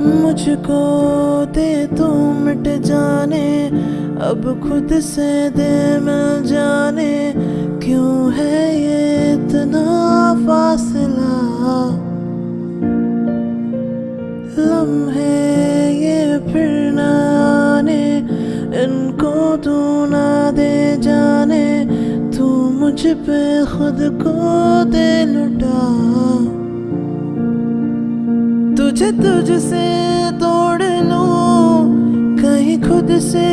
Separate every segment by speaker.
Speaker 1: مجھ کو دے تو مٹ جانے۔ اب خود سے دے مل جانے۔ کیوں ہے یہ اتنا فاصلہ؟ لمحے یہ پھر نہ آنے۔ ان کو تو نہ دے جانے۔ تو مجھ پہ خود کو دے لٹا۔ تجھے تجھ سے توڑ لوں، کہیں خود سے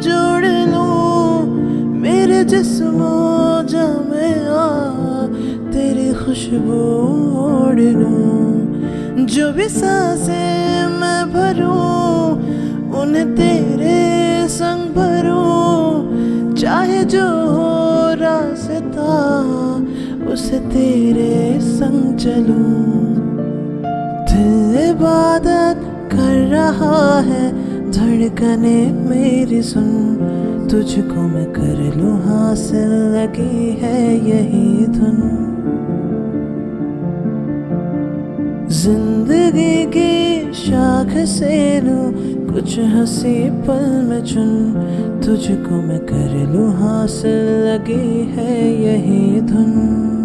Speaker 1: جوڑ لوں۔ میرے جسم و جامع تیری خوشبو اوڑ لوں۔ جو بھی سانسیں میں بھروں انہیں تیرے سنگ بھروں۔ چاہے جو ہو راستہ اسے تیرے سنگ چلوں۔ عبادت کر رہا ہے۔ دھڑکنے میری سن، تجھ کو میں کر لوں حاصل، لگی ہے یہی دھن۔ زندگی کی شاخ سے لوں کچھ ہنسی پل میں چن۔ تجھ کو میں کر لوں حاصل، لگی ہے یہی دھن۔